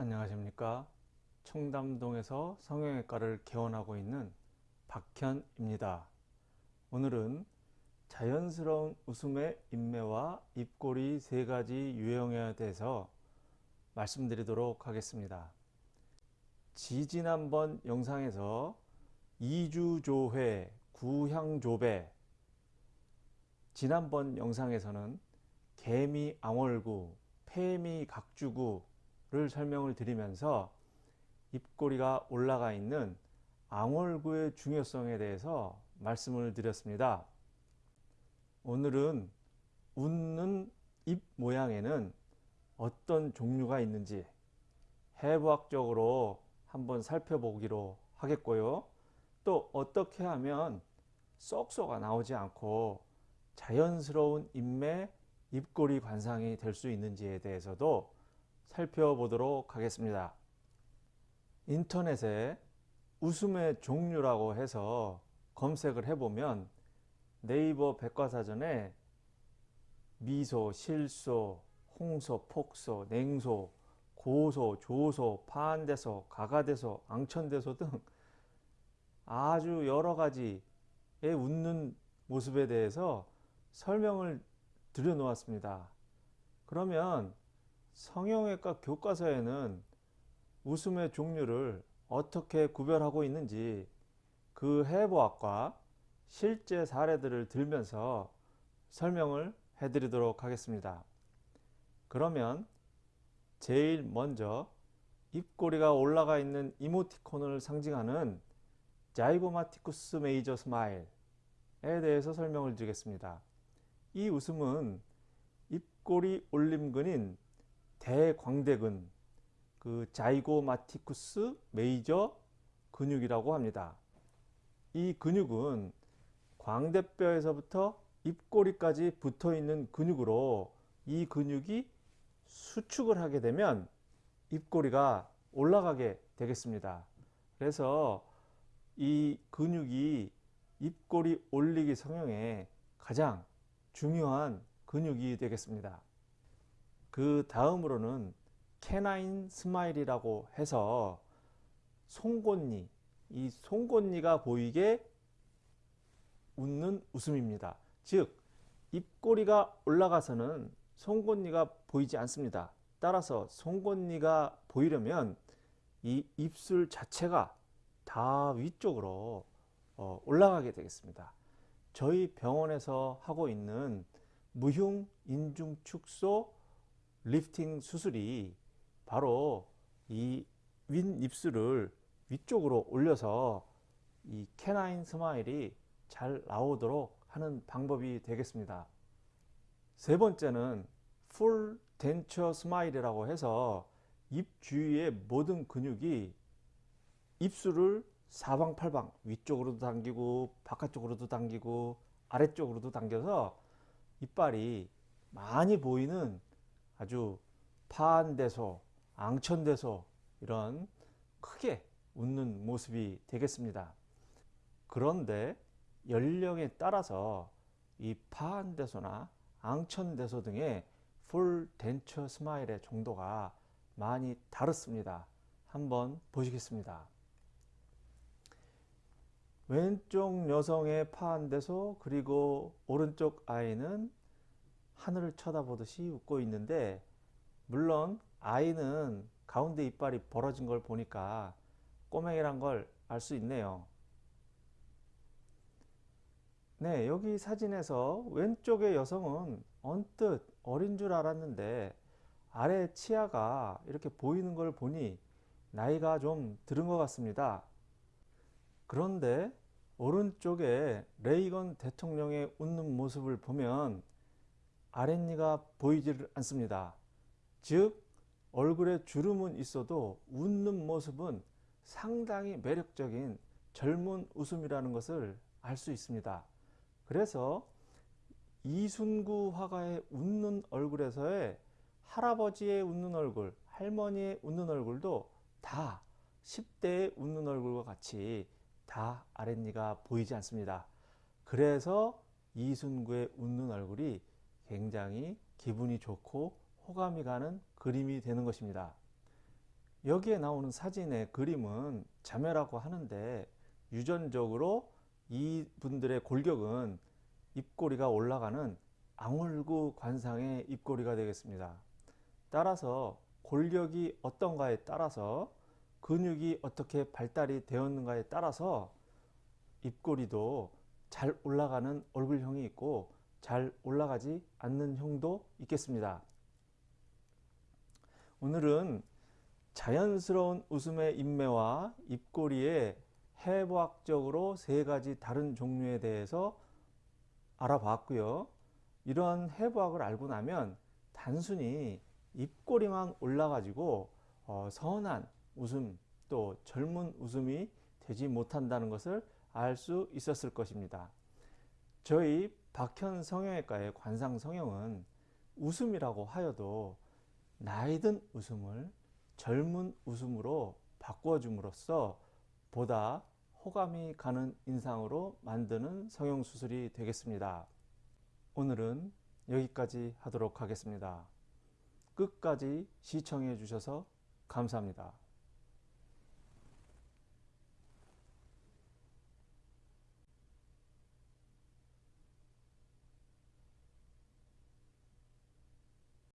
안녕하십니까? 청담동에서 성형외과를 개원하고 있는 박현입니다. 오늘은 자연스러운 웃음의 인매와 입꼬리 세 가지 유형에 대해서 말씀드리도록 하겠습니다. 지지난번 영상에서 이주조회, 구향조배 지난번 영상에서는 개미앙월구, 폐미각주구 를 설명을 드리면서 입꼬리가 올라가 있는 앙월구의 중요성에 대해서 말씀을 드렸습니다. 오늘은 웃는 입 모양에는 어떤 종류가 있는지 해부학적으로 한번 살펴보기로 하겠고요. 또 어떻게 하면 쏙쏙가 나오지 않고 자연스러운 입매 입꼬리 관상이 될 수 있는지에 대해서도 살펴보도록 하겠습니다. 인터넷에 웃음의 종류라고 해서 검색을 해보면 네이버 백과사전에 미소, 실소, 홍소, 폭소, 냉소, 고소, 조소, 파한대소, 가가대소, 앙천대소 등 아주 여러 가지의 웃는 모습에 대해서 설명을 드려 놓았습니다. 그러면 성형외과 교과서에는 웃음의 종류를 어떻게 구별하고 있는지 그 해부학과 실제 사례들을 들면서 설명을 해드리도록 하겠습니다. 그러면 제일 먼저 입꼬리가 올라가 있는 이모티콘을 상징하는 자이고마티쿠스 메이저 스마일에 대해서 설명을 드리겠습니다. 이 웃음은 입꼬리 올림근인 대광대근 그 자이고마티쿠스 메이저 근육이라고 합니다. 이 근육은 광대뼈에서부터 입꼬리까지 붙어 있는 근육으로 이 근육이 수축을 하게 되면 입꼬리가 올라가게 되겠습니다. 그래서 이 근육이 입꼬리 올리기 성형에 가장 중요한 근육이 되겠습니다. 그 다음으로는 canine smile이라고 해서 송곳니, 이 송곳니가 보이게 웃는 웃음입니다. 즉 입꼬리가 올라가서는 송곳니가 보이지 않습니다. 따라서 송곳니가 보이려면 이 입술 자체가 다 위쪽으로 어, 올라가게 되겠습니다. 저희 병원에서 하고 있는 무흉 인중 축소 리프팅 수술이 바로 이 윗입술을 위쪽으로 올려서 이 canine smile이 잘 나오도록 하는 방법이 되겠습니다. 세 번째는 full denture smile이라고 해서 입 주위의 모든 근육이 입술을 사방팔방 위쪽으로도 당기고 바깥쪽으로도 당기고 아래쪽으로도 당겨서 이빨이 많이 보이는 아주 파안대소, 앙천대소 이런 크게 웃는 모습이 되겠습니다. 그런데 연령에 따라서 이 파안대소나 앙천대소 등의 full denture smile의 정도가 많이 다릅니다. 한번 보시겠습니다. 왼쪽 여성의 파안대소 그리고 오른쪽 아이는 하늘을 쳐다보듯이 웃고 있는데 물론 아이는 가운데 이빨이 벌어진 걸 보니까 꼬맹이란 걸 알 수 있네요. 네, 여기 사진에서 왼쪽의 여성은 언뜻 어린 줄 알았는데 아래 치아가 이렇게 보이는 걸 보니 나이가 좀 들은 것 같습니다. 그런데 오른쪽에 레이건 대통령의 웃는 모습을 보면 아랫니가 보이질 않습니다. 즉 얼굴에 주름은 있어도 웃는 모습은 상당히 매력적인 젊은 웃음이라는 것을 알 수 있습니다. 그래서 이순구 화가의 웃는 얼굴에서의 할아버지의 웃는 얼굴, 할머니의 웃는 얼굴도 다 10대의 웃는 얼굴과 같이 다 아랫니가 보이지 않습니다. 그래서 이순구의 웃는 얼굴이 굉장히 기분이 좋고 호감이 가는 그림이 되는 것입니다. 여기에 나오는 사진의 그림은 자매라고 하는데 유전적으로 이분들의 골격은 입꼬리가 올라가는 앙울구 관상의 입꼬리가 되겠습니다. 따라서 골격이 어떤가에 따라서 근육이 어떻게 발달이 되었는가에 따라서 입꼬리도 잘 올라가는 얼굴형이 있고 잘 올라가지 않는 형도 있겠습니다. 오늘은 자연스러운 웃음의 인매와 입꼬리의 해부학적으로 세 가지 다른 종류에 대해서 알아봤고요. 이런 해부학을 알고 나면 단순히 입꼬리만 올라가지고 어, 선한 웃음 또 젊은 웃음이 되지 못한다는 것을 알 수 있었을 것입니다. 저희 박현 성형외과의 관상 성형은 웃음이라고 하여도 나이든 웃음을 젊은 웃음으로 바꿔줌으로써 보다 호감이 가는 인상으로 만드는 성형수술이 되겠습니다. 오늘은 여기까지 하도록 하겠습니다. 끝까지 시청해 주셔서 감사합니다.